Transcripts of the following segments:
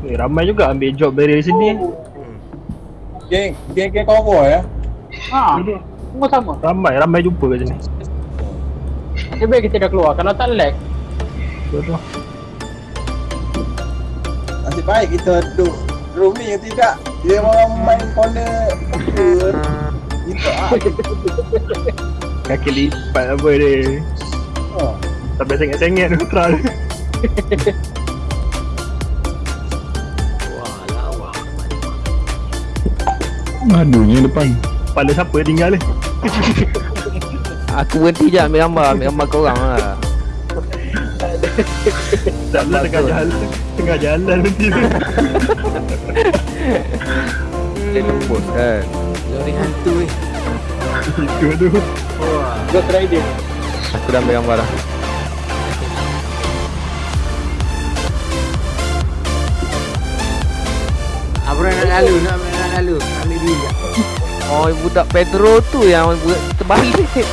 Ramai juga ambil job dari sini. Geng, geng geng konvoy ya. Ha. Semua sama. Ramai, ramai jumpa kat sini. Nasib baik kita dah keluar. Kalau tak lag. Betul. Nasib baik kita duduk rooming yang tidak. Dia orang main corner. Itu ah. Kaki lipat apa dia. Oh. Sampai sengit-sengit tu tral. Aduhnya depan. Kepala siapa tinggal ni? Aku berhenti je ambil gambar, ambil gambar korang lah. Tak lah tengah jalan. Tengah jalan nanti. Dia lembut kan. Lori hantu eh. Itu tu. Wah. Ghost Rider. Aku dah ambil gambar dah. Apa nak lalu? Nak nak lalu. Ambil dulu sekejap. Oh, budak Pedro tu yang buat terbalik.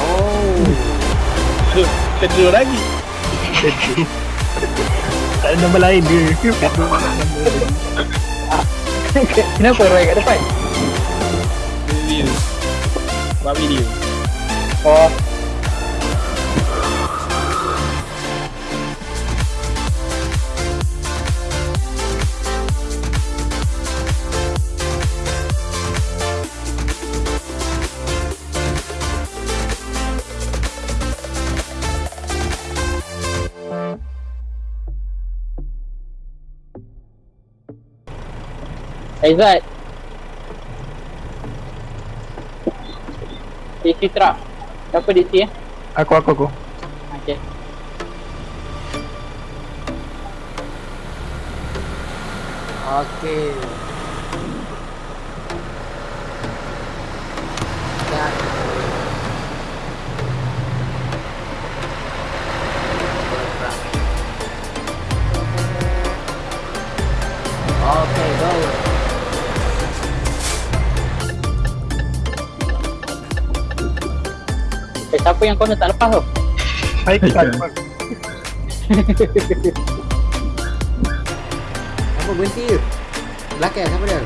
Oh. Pedro lagi. Tak ada nama lain dia. Pedro Kenapa Roy kat depan? Video. Buat video. Oh. Aizat. DC truck. Siapa DC eh? Aku, aku, aku. Okay. Okey. Siapa yang corner tak lepas tu? Haikal. Apa berhenti je? Belakang siapa dia?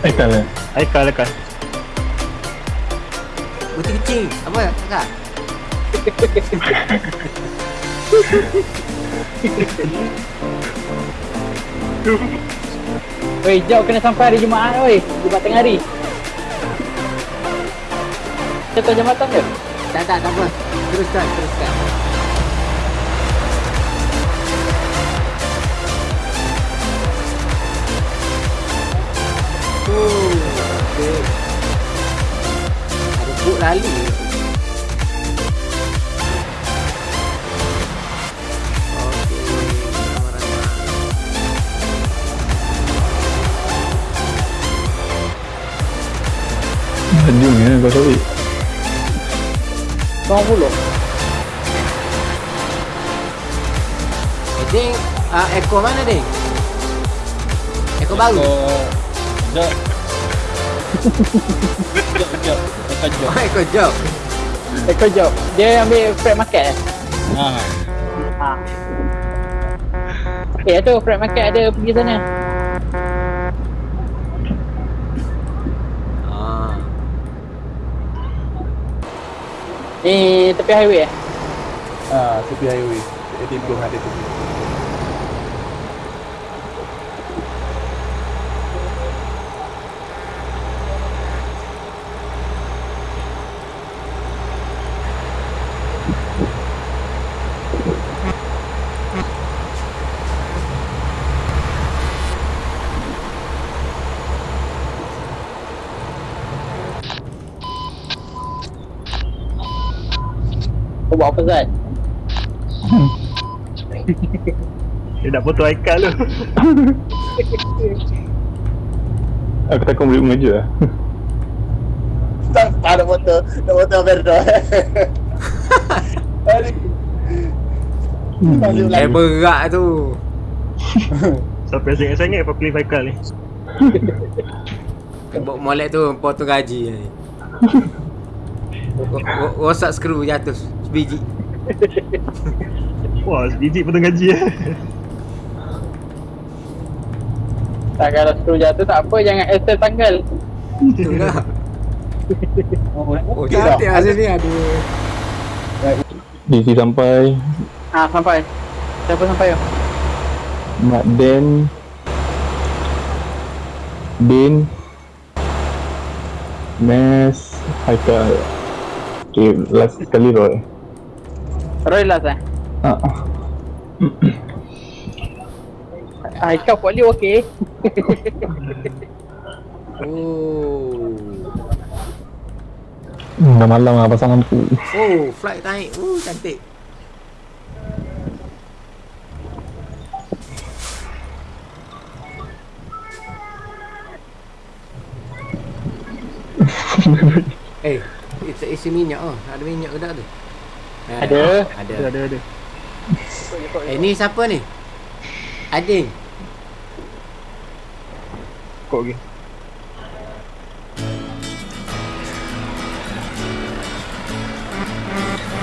Eh kalah. Haikal, Haikal. Berhenti kecil. Apa? Kakak? Weh, jauh kena sampai hari Jumaat weh. Jumaat tengah hari. Kita tahu jambatan ke? Tak, tak, tak apa. Teruskan, teruskan. Oh, okey. Ada bot lalu. Okey, ramai-ramai. Aduhnya kau sorry. Eh, Ding, uh, Eko mana Ding? Eko baru? Jom. Jom, jom. Akan jom. Oh, Eko job. Eh, kau jawab. Dia ambil freight market eh? Ha. Ha. Eh, tu freight market ada pergi sana. Ni tepi highway eh? Ha, tepi highway. Jadi belum ada tu. Kau buat apa Zat? Dia nak foto Haikal tu. Aku takkan boleh mengajar lah. Tak ada motor. Nak motor Verdo. Balik Eh berat tu. Sampai sengit-sengit apa pilih Haikal ni. Bawa molek tu potong gaji ni. Ro- ro- Rosak skru jatuh sebiji. Wah, sebiji potong gaji eh. Tak kalau screw jatuh tak apa, jangan extend tanggal. Itulah. Oh, Oh, okey dah. cantik asal ni ada. DC sampai Ah, sampai. Siapa sampai tu? Mak Dan Din Mes Haikal Sekali Roy Roy last eh? ah, Haikal poli okey. Oh. hmm, Dah malam lah pasang lampu Oh, flight naik. Oh, cantik. Eh, itu isi minyak oh. Ada minyak ke tak tu? Eh, Ada. Ada. Ada ada ada. Eh, ni siapa ni? Ading. Kok lagi.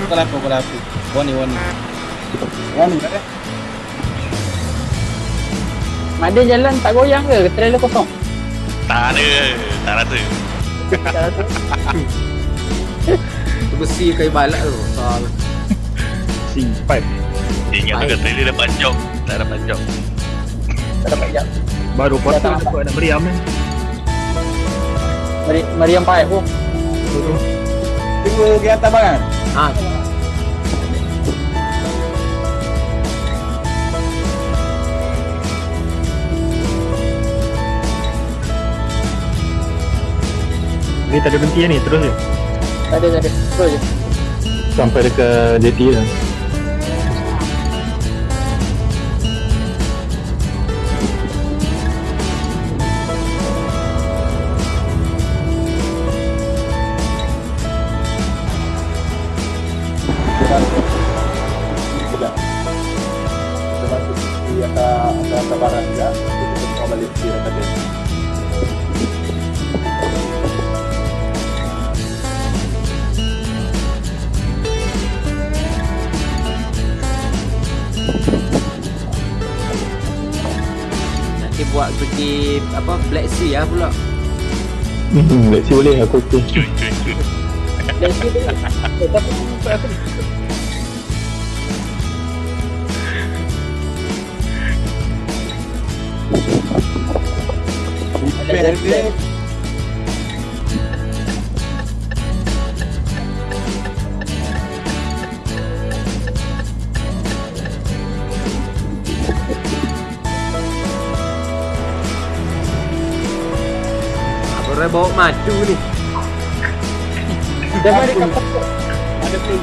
Pukul apa, pukul apa? Warni, warni. Mana tak ada? Madin jalan tak goyang ke? Trailer kosong. Tak ada, tak rasa. Tak rasa. Tu besi kayu balak tu. Soal. Si pipe. Dia ingat tu kat trailer dapat job. Tak dapat job. Tak dapat jam. Baru Tak potong dapat. aku nak meriam ni. Mari Mariam Pai pun. Tunggu di atas bangan. Ha. Ni tak ada berhenti ni, terus je. Tak ada tak ada. Terus je. Sampai dekat JT lah. Kita masuk di atas atas atas barang juga. Kita balik di atas pergi apa Black Sea lah pula. Hmm, let's see boleh aku okey Cuy, cuy, cuy. Dan sini. Eh, tapi aku ni. Best dia. Orang bawa madu ni? Dah ada kapal. Ada play.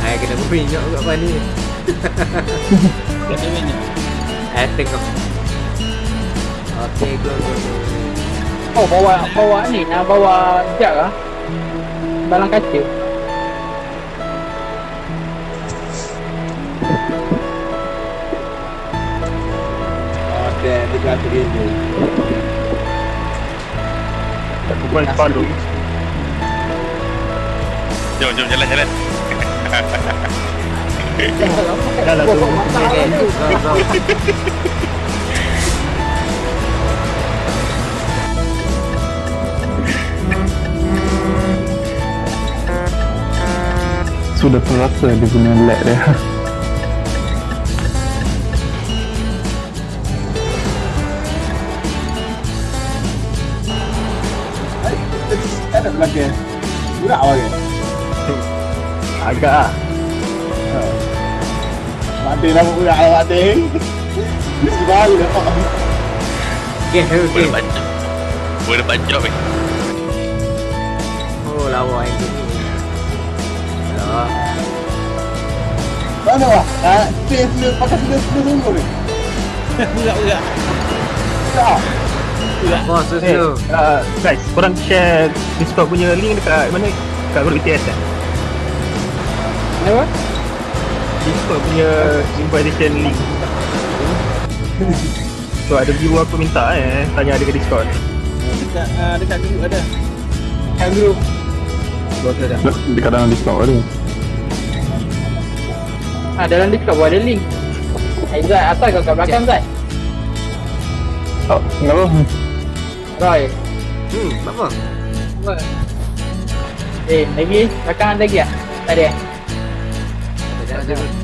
Hai kena berminyak kat mana ni? Kata. Eh tengok. Okey, go go go. Oh, bawa bawa ni, nak bawa jak ah. Balang kaca. Oh, damn. Dia kata dia. Tak kumpulan depan tu. Jom, jom, jalan, jalan. Dah lah tu. Go. Sudah terasa dia punya lag dia Burak awak ke? Agak ah. Mati nama burak awak mati. Mesti baru dah. Boleh dapat job. Boleh dapat job ni. Oh, lawa yang tu. Alah. Mana wah? Ah, dia dia pakai sudah sudah ni. Burak-burak. Tak. Bos tu Eh, slow. uh, guys, korang share Discord punya link dekat mana? Kat grup BTS eh? Kenapa? Discord punya invitation link. So ada viewer aku minta eh, tanya ada ke Discord. Dekat, ah, dekat dulu ada. Kat grup. Dah. Dekat dalam Discord ada. Ah dalam Discord ada link. Eh Zat, atas kau kat belakang Zat. Oh, kenapa? Roy. Hmm, apa? Apa? Eh, lagi? Ada lagi? Tak ada? Tak ada. Tak ada.